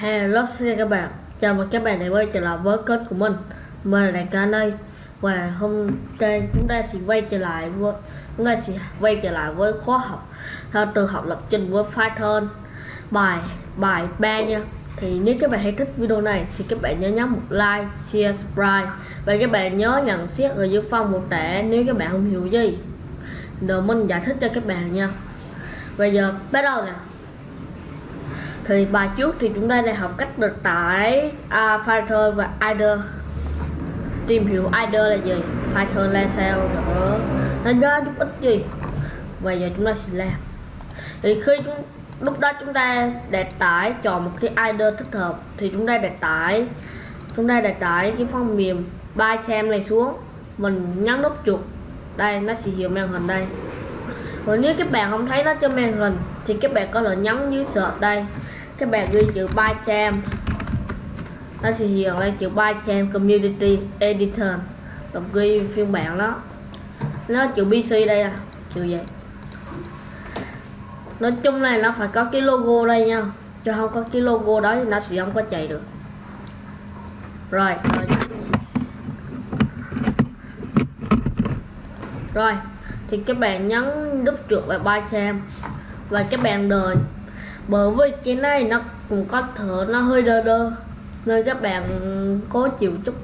Hello xin chào các bạn. Chào mừng các bạn đã quay trở lại với kênh của mình. Mình là Đại ca đây Và hôm nay chúng ta sẽ quay trở lại với Chúng ta sẽ quay trở lại với khóa học à, từ học lập trình với Python. Bài bài 3 nha. Thì nếu các bạn hay thích video này Thì các bạn nhớ nhấn một like, share, subscribe. Và các bạn nhớ nhận xét ở dưới phần một tệ Nếu các bạn không hiểu gì. Để mình giải thích cho các bạn nha. Bây giờ bắt đầu nè thì bài trước thì chúng ta đã học cách được tải uh, Fighter và Idle. Tìm hiểu Idle là gì? Fighter là sao nữa nó ra chút ít gì? Và giờ chúng ta sẽ làm. Thì khi chúng, lúc đó chúng ta để tải chọn một cái Idle thích hợp thì chúng ta để tải. Chúng ta để tải cái phần mềm xem này xuống. Mình nhấn nút chuột. Đây nó sẽ hiện màn hình đây. Còn nếu các bạn không thấy nó trên màn hình thì các bạn có thể nhấn dưới search đây các bạn ghi chữ 300 nó sẽ hiện lên chữ 300 Community Editor. Đọc ghi phiên bản đó. Nó chữ bc đây à chữ vậy. Nói chung này nó phải có cái logo đây nha. Chứ không có cái logo đó thì nó sẽ không có chạy được. Rồi rồi, rồi. thì các bạn nhấn đúp chuột vào 300 và các bạn đợi bởi vì cái này nó cũng có thở nó hơi đơ đơ nên các bạn cố chịu chút.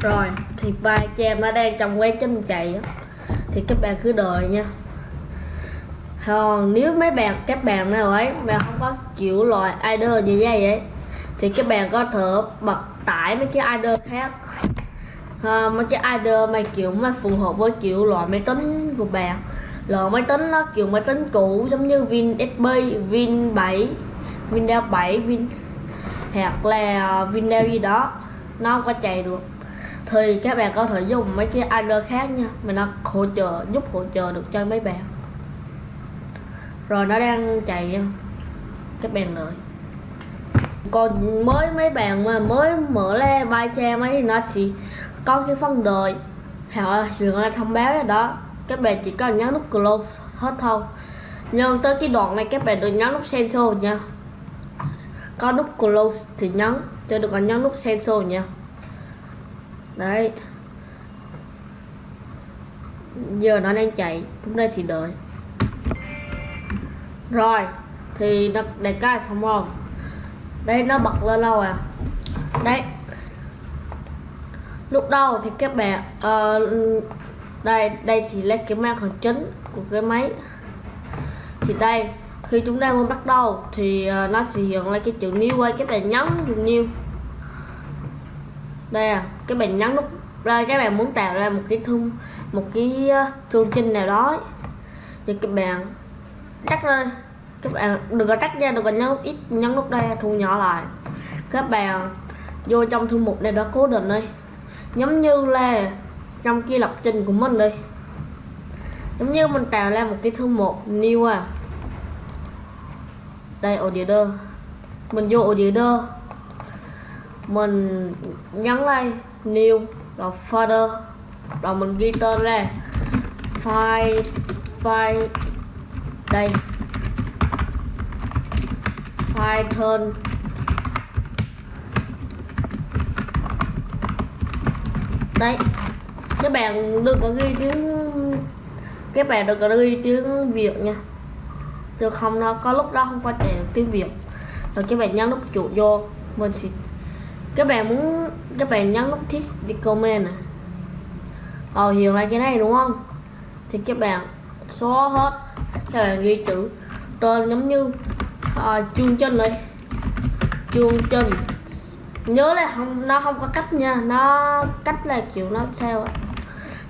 Rồi thì ba chị em nó đang trong quá chân chạy thì các bạn cứ đợi nha. Còn nếu mấy bạn các bạn nào ấy mà không có chịu loại idol như vậy ấy thì các bạn có thể bật tải mấy cái idol khác. À, mấy cái idol mà kiểu mà phù hợp với kiểu loại máy tính của bạn loại máy tính nó kiểu máy tính cũ giống như Win SB, Win 7, Windows 7, Win hoặc là ờ, Windows gì đó nó không có chạy được. Thì các bạn có thể dùng mấy cái adder khác nha mà nó hỗ trợ giúp hỗ trợ được cho mấy bạn. Rồi nó đang chạy nha các bạn đợi. Còn mới mấy bạn mà mới mở le bài che mấy thì nó sẽ có cái phần đời họ dường là thông báo đó các bạn chỉ cần nhấn nút close hết thôi. Nhưng tới cái đoạn này các bạn đừng nhấn nút sensor nha. Có nút close thì nhấn cho được còn nhấn nút sensor nha. Đấy. Giờ nó đang chạy chúng ta sẽ đợi. Rồi thì nó để cái xong rồi. Đây nó bật lên lâu à? Đấy. Lúc đầu thì các bạn uh, đây đây thì là cái màn hình chính của cái máy. Thì đây, khi chúng ta mới bắt đầu thì ờ, nó sẽ hiện lên cái chữ new quay các bạn nhấn dùng new. Đây à các bạn nhấn nút đây các bạn muốn tạo ra một cái thương một cái thương chương trình nào đó. Thì các bạn cắt lên các bạn đừng có cắt ra đừng có nhấn nút ít, nhấn nút đây, thu nhỏ lại. Các bạn vô trong thư mục này đó cố định đây giống như là trong cái lập trình của mình đi giống như mình tạo ra một cái thư mục new à. Đây, auditor. Mình vô auditor. Mình nhấn đây new, rồi folder. Rồi mình ghi tên là file file, đây. File turn. Đấy các bạn đừng có ghi tiếng các bạn đừng có ghi tiếng việt nha. Chứ không nó có lúc đó không có chạy tiếng việt. Rồi các bạn nhấn nút chuột vô mình sẽ các bạn muốn các bạn nhấn nút thích đi comment này ờ hiểu lại cái này đúng không? Thì các bạn xóa hết các bạn ghi chữ tên giống như ờ, à, chương trình đây. Chương trình nhớ là không nó không có cách nha nó cách là kiểu nó sao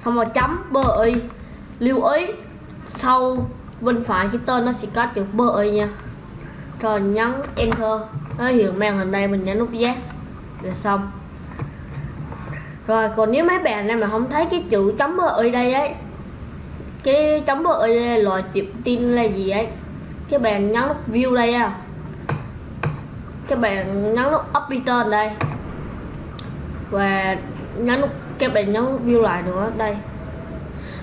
xong rồi chấm, bơ y lưu ý, sau bên phải cái tên nó sẽ có chữ bơ y nha. Rồi nhấn enter. Nó hiện màn hình đây, mình nhấn nút yes là xong. Rồi, còn nếu mấy bạn này mà không thấy cái chữ chấm bơ y đây ấy, cái chấm bơ y loại tiệp tin là gì ấy? Các bạn nhấn nút view đây à. Các bạn nhấn nút updater đây. Và nhấn nút các bạn nhấn view lại nữa đây.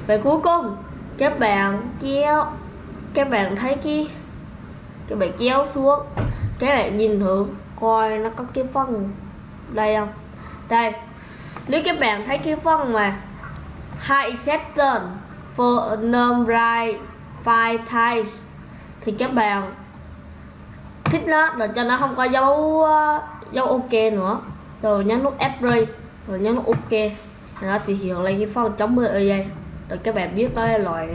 Và cuối cùng, các bạn kéo, các bạn thấy cái các bạn kéo xuống, các bạn nhìn thử coi nó có cái phân đây không? Đây, nếu các bạn thấy cái phân mà hai exception for number five times, thì các bạn thích nó, để cho nó không có dấu ờ, dấu ok nữa. Rồi nhấn nút F rồi nhấn nút ok nó sẽ hiện lên cái phong chống mưa ở đây rồi các bạn biết đó là loại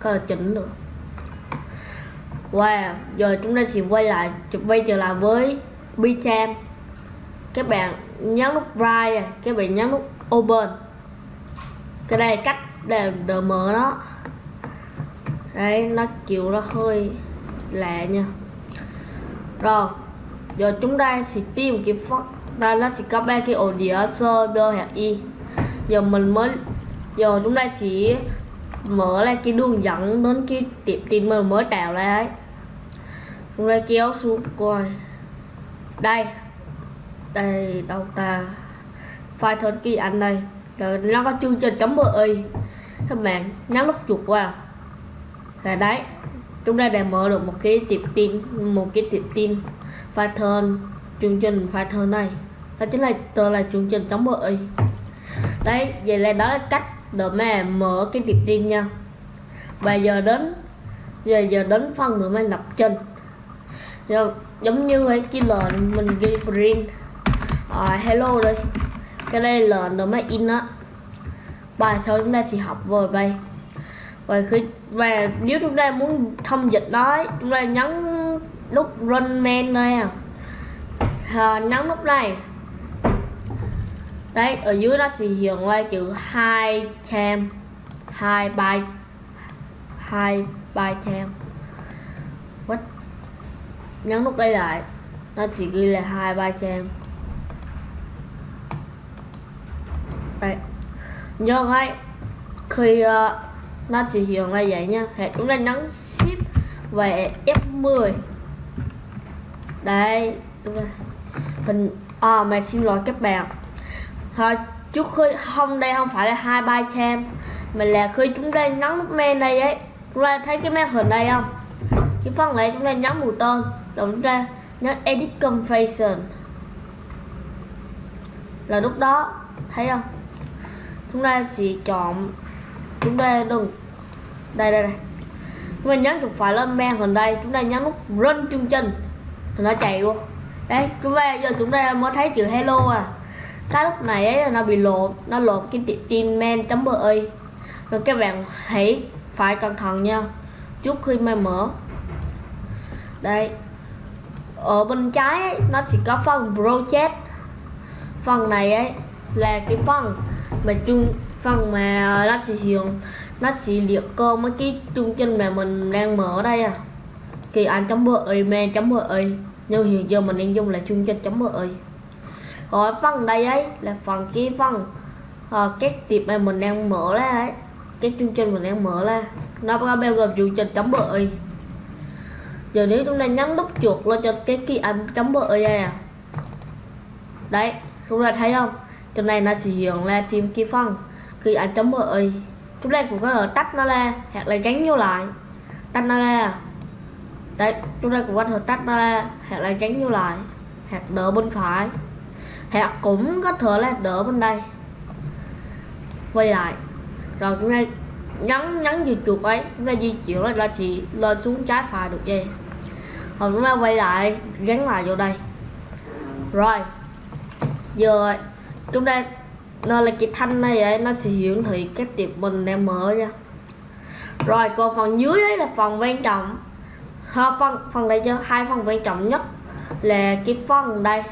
có là chỉnh được wow, giờ chúng ta sẽ quay lại quay trở lại với Bitam các bạn nhấn nút right à, các bạn nhấn nút open. Cái đây cách để đỡ mở nó đấy, nó chịu nó hơi lạ nha. Rồi, giờ chúng ta sẽ tìm cái phát đây nó sẽ có ba cái ổ đĩa sơ đơ hạt y giờ mình mới giờ chúng ta sẽ mở ra cái đường dẫn đến cái tiệm tin mình mới tạo ra ấy. Chúng ta kéo xuống, coi. Đây. Đây đâu ta file thân kỳ anh đây. Rồi nó có chương trình chấm y các bạn nhấn nút chuột vào là đấy. Chúng ta đã mở được một cái tiệm tin, một cái tiệm tin Python chương trình Python này. Đó chính là tờ là chương trình chấm y đấy vậy là đó là cách để mà mở cái tiệp tin nha. Và giờ đến giờ giờ đến phần nữa mà lập trình. Giờ giống như cái cái lệnh mình ghi print. À, hello đây cái đây là lệnh mà in á. Bài sau chúng ta sẽ học về đây. Và khi và nếu chúng ta muốn thông dịch đó chúng ta nhấn nút run man đây à, à nhấn nút này đấy ở dưới nó sẽ hiện lên chữ hai tem hai byte hai byte tem what? Nhấn nút đây lại nó chỉ ghi là hai byte tem đây. Nhớ ngay khi uh, nó sẽ hiện ra vậy nha. Hệ chúng ta nhấn shift về F10 đây chúng ta hình à mà xin lỗi các bạn thôi, trước khơi không đây không phải là hai ba trăm mà là khi chúng ta nhấn nút men đây ấy, chúng ta thấy cái màn hình đây không? Cái phần này chúng ta nhấn mù tên, rồi chúng ta nhấn edit configuration. Là lúc đó, thấy không? Chúng ta sẽ chọn chúng ta đừng đây đây đây. Chúng ta nhấn chuột phải lên men gần đây, chúng ta nhấn nút run chương trình. Thì nó chạy luôn. Đấy, chúng ta giờ chúng ta mới thấy chữ hello à cái lúc này ấy là nó bị lộn nó lộn cái tiệm tin men chấm ơi. Rồi các bạn hãy phải cẩn thận nha trước khi mà mở. Đây ở bên trái ấy, nó sẽ có phần project. Phần này ấy là cái phần mà chung phần mà nó sẽ hiện nó sẽ liệt cơ mấy cái chương trình mà mình đang mở đây à. Kỳ anh chấm email chấm ơi. Nhưng hiện giờ mình đang dùng là chương trình chấm ơi còn phần đây ấy là phần cái phần ờ, uh, các tiệp mà mình đang mở ra ấy cái chương trình mình đang mở ra nó có bao gồm chương trình chấm ơi. Giờ nếu chúng ta nhấn nút chuột lên cho cái key anh chấm ơi đây à. Đấy chúng ta thấy không? Trên này nó sẽ hiện là thêm cái phần khi anh chấm ơi. Chúng ta cũng có thể tách nó ra hoặc là gắn vô lại. Tách nó ra à. đấy chúng ta cũng có thể tách nó ra hoặc là gắn vô lại hoặc đỡ bên phải hoặc cũng có thừa là đỡ bên đây. Quay lại. Rồi chúng ta nhấn nhấn vào chuột ấy. Chúng ta di chuyển là ra chỉ lên xuống trái phải được gì rồi chúng ta quay lại gắn lại vô đây. Rồi. Giờ chúng ta nên là cái thanh này ấy, nó sẽ hiển thị cái tiệp mình đang mở nha. Rồi còn phần dưới ấy là phần quan trọng. Ha, phần phần đây cho hai phần quan trọng nhất là cái phần đây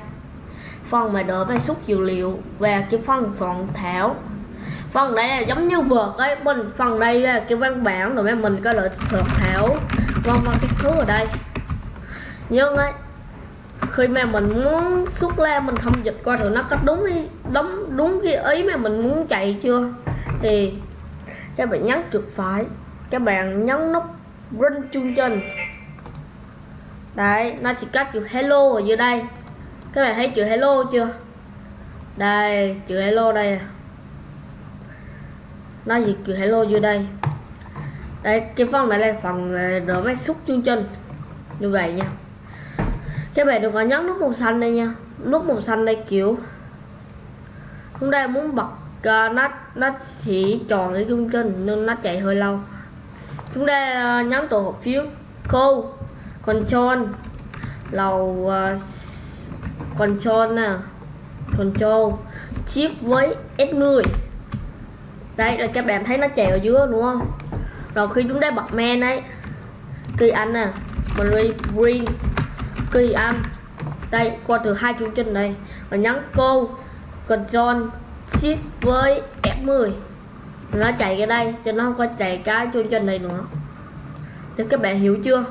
phần mà đỡ bài xúc dữ liệu và cái phần soạn thảo. Phần đây là giống như vượt ấy mình phần đây là cái văn bản rồi mình có lợi soạn thảo. Vân vân cái thứ ở đây. Nhưng ấy khi mà mình muốn xuất ra mình thông dịch coi thử nó có đúng ý, đúng đúng cái ý mà mình muốn chạy chưa. Thì các bạn nhấn chuột phải các bạn nhấn nút run chương trình đấy nó sẽ có chữ hello ở dưới đây các bạn thấy chữ hello chưa? Đây chữ hello đây à. nó gì chữ hello dưới đây? Đây cái phần này là phần đỡ máy xúc chương trình như vậy nha. Các bạn đừng có nhấn nút màu xanh đây nha. Nút màu xanh đây kiểu chúng ta muốn bật uh, nó nó chỉ tròn cái chương trình nên nó chạy hơi lâu. Chúng ta uh, nhấn tổ hợp phiếu cô control lầu uh, control nè à. control shift với S10 đây, là các bạn thấy nó chạy ở dưới, đúng không? Rồi khi chúng ta bật men ấy, kỳ anh nè mình green kỳ anh. Đây, qua từ hai chương trình này, và nhấn cô control shift với F10 nó chạy cái đây cho nó không có chạy cái chương trình này nữa. Thì các bạn hiểu chưa?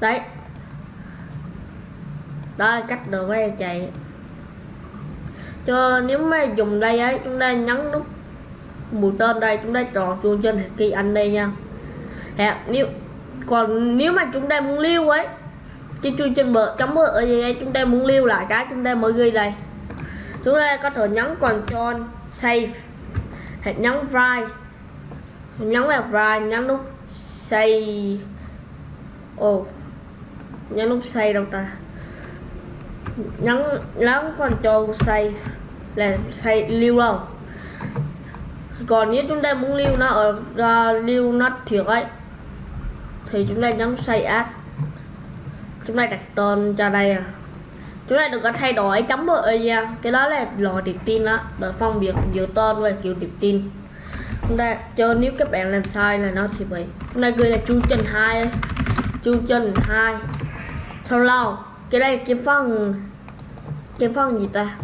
Đấy đó là cách đồ máy chạy. Cho nếu mà dùng đây ấy chúng ta nhấn nút mũi tên đây chúng ta chọn chuông trên kỳ anh đây nha. À, nếu còn nếu mà chúng ta muốn lưu ấy cái chuông trên bờ chấm bờ ở đây chúng ta muốn lưu lại cái chúng ta mới ghi đây. Chúng ta có thể nhấn control save hoặc nhấn file, nhấn vào file nhấn nút save. Ồ oh. nhấn nút save đâu ta? Nhấn nhấn cho save là save lưu đâu? Còn nếu chúng ta muốn lưu nó ở uh, lưu nó thiệt ấy thì chúng ta nhấn save as chúng ta đặt tên cho đây à. Chúng ta đừng có thay đổi chấm bờ nha. Cái đó là lò điệp tin đó để phân biệt giữa tên và kiểu điệp tin. Chúng ta cho nếu các bạn làm sai là nó sẽ bị. Chúng ta gửi là chu trình hai chu trình hai. Sau lâu cái đây cái phần cái phần gì ta?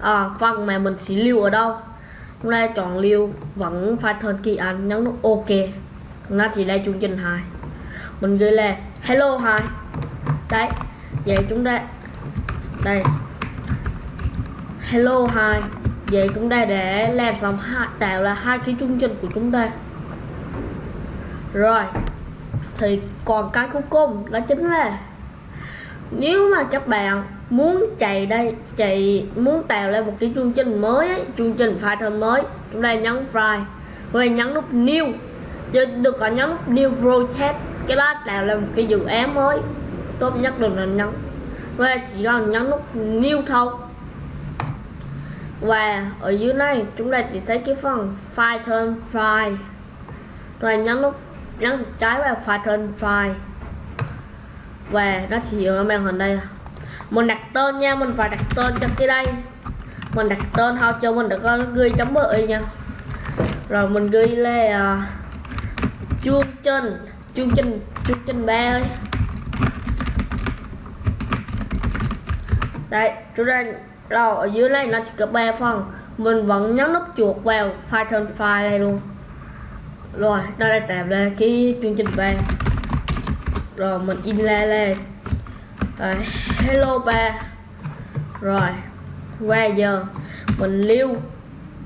À, phần mà mình sẽ lưu ở đâu? Hôm nay chọn lưu vẫn phải thân kỳ anh nhấn nút ok. Nó chỉ đây chương trình hai mình gửi là hello hai đấy vậy chúng ta đây. Hello hai vậy chúng ta để làm xong hai tạo là hai cái chương trình của chúng ta. Rồi thì còn cái cuối cùng đó chính là nếu mà các bạn muốn chạy đây chạy muốn tạo ra một cái chương trình mới ấy, chương trình Python mới chúng ta nhấn file rồi nhấn nút new. Rồi được gọi nhấn nút new project cái đó tạo lên một cái dự án mới. Tốt nhất đừng nên nhấn. Và chỉ cần nhấn nút new thôi. Và ở dưới này chúng ta chỉ thấy cái phần Python file rồi nhấn nút nhấn trái vào Python file và nó chỉ ở màn hình đây. Mình đặt tên nha mình phải đặt tên cho cái đây. Mình đặt tên thôi cho mình được uh, con ghi chấm bự nha. Rồi mình ghi là uh, chương trình chương trình chương trình ba ơi. Đây chúng ta rồi ở dưới này nó chỉ có ba phần. Mình vẫn nhấn nút chuột vào Python file này luôn. Rồi đây là tạm là cái chương trình ba rồi, mình in ra lên rồi, hello ba. Rồi, qua giờ. Mình lưu,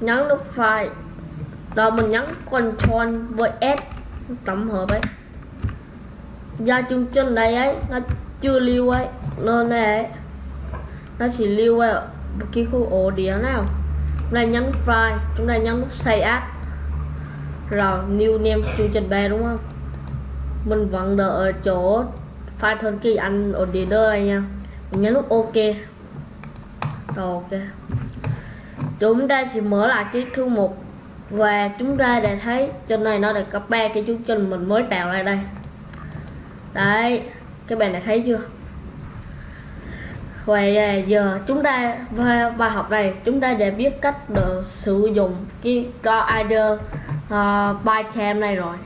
nhấn nút file. Rồi, mình nhấn control với s. Tổng hợp ấy. Do chương trình đây ấy, nó chưa lưu ấy. Nên ấy, nó chỉ lưu ở một cái khu ổ đĩa nào. Chúng ta nhấn file, chúng ta nhấn nút save. Rồi, new name chương trình ba, đúng không? Mình vẫn đợi ở chỗ file thân kỳ anh order đây nha. Mình nhấn nút ok. Rồi ok. Chúng ta sẽ mở lại cái thư mục và chúng ta để thấy trên này nó đã có ba cái chương trình mình mới tạo ra đây. Đấy các bạn đã thấy chưa? Và à, giờ chúng ta bài học này chúng ta đã biết cách để sử dụng cái either uh, à, bytecam này rồi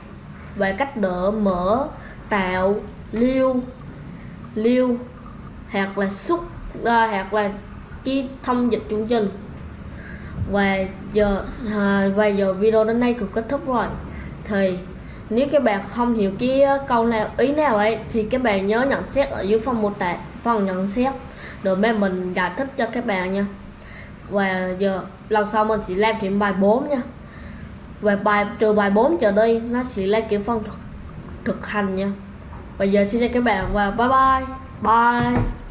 về cách đỡ mở tạo lưu lưu hoặc là xuất uh, ờ, hoặc là cái thông dịch chương trình. Và giờ uh, và giờ video đến đây cũng kết thúc rồi. Thì nếu các bạn không hiểu cái ờ, câu nào ý nào ấy thì các bạn nhớ nhận xét ở dưới phần mô tả phần nhận xét rồi mấy mình giải thích cho các bạn nha. Và giờ lần sau mình sẽ làm thêm bài 4 nha về bài trừ bài 4 trở đi nó sẽ là kiểu phân thực, thực hành nha. Bây giờ xin chào các bạn và bye bye. Bye.